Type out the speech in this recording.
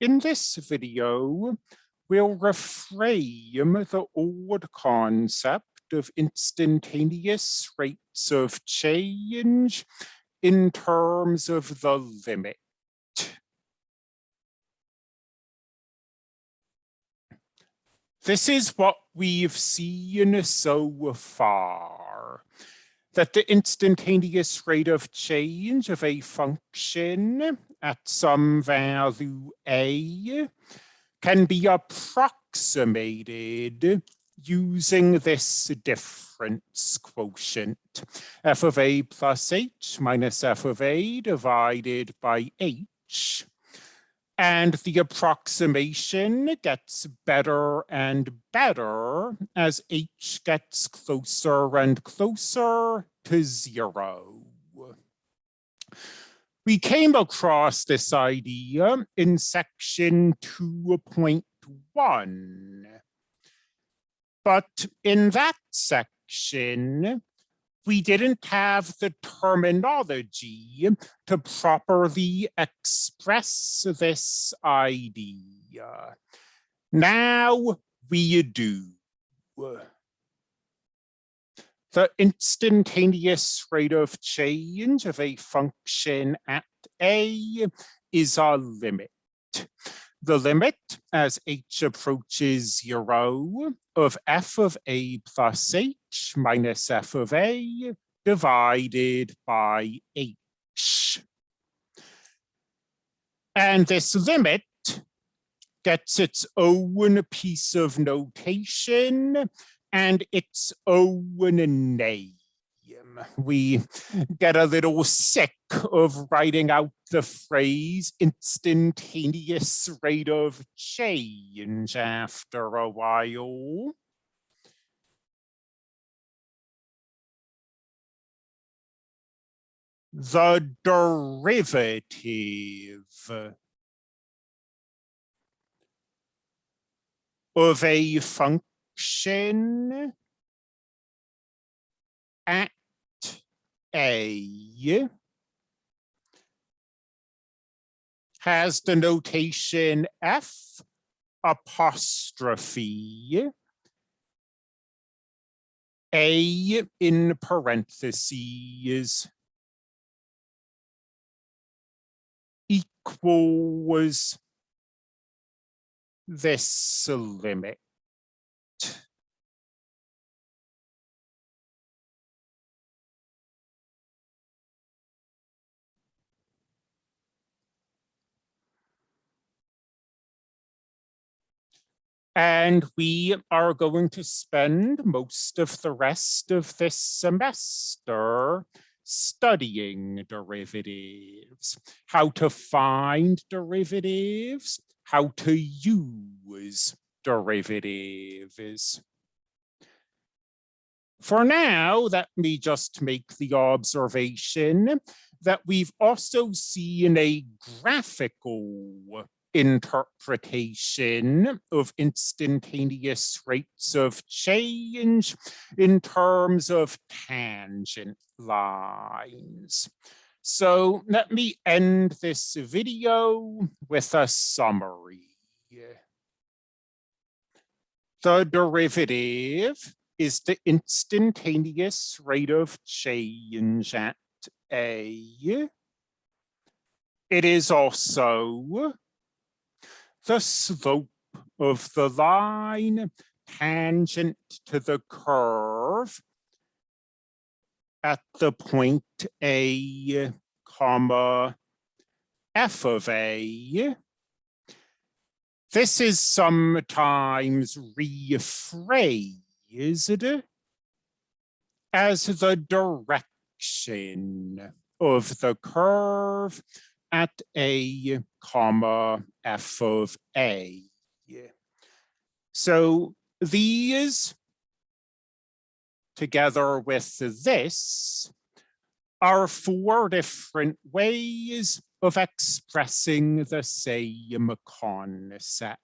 In this video, we'll reframe the old concept of instantaneous rates of change in terms of the limit. This is what we've seen so far, that the instantaneous rate of change of a function at some value a can be approximated using this difference quotient, f of a plus h minus f of a divided by h. And the approximation gets better and better as h gets closer and closer to zero we came across this idea in section 2.1. But in that section, we didn't have the terminology to properly express this idea. Now we do the instantaneous rate of change of a function at a is a limit. The limit as h approaches zero of f of a plus h minus f of a divided by h. And this limit gets its own piece of notation and its own name. We get a little sick of writing out the phrase instantaneous rate of change after a while. The derivative of a function function at A has the notation F apostrophe A in parentheses equals this limit. And we are going to spend most of the rest of this semester studying derivatives, how to find derivatives, how to use derivatives. For now, let me just make the observation that we've also seen a graphical interpretation of instantaneous rates of change in terms of tangent lines. So let me end this video with a summary. The derivative is the instantaneous rate of change at A. It is also the slope of the line tangent to the curve at the point A, comma, f of A. This is sometimes rephrased as the direction of the curve at a comma f of a. So these together with this are four different ways of expressing the same concept.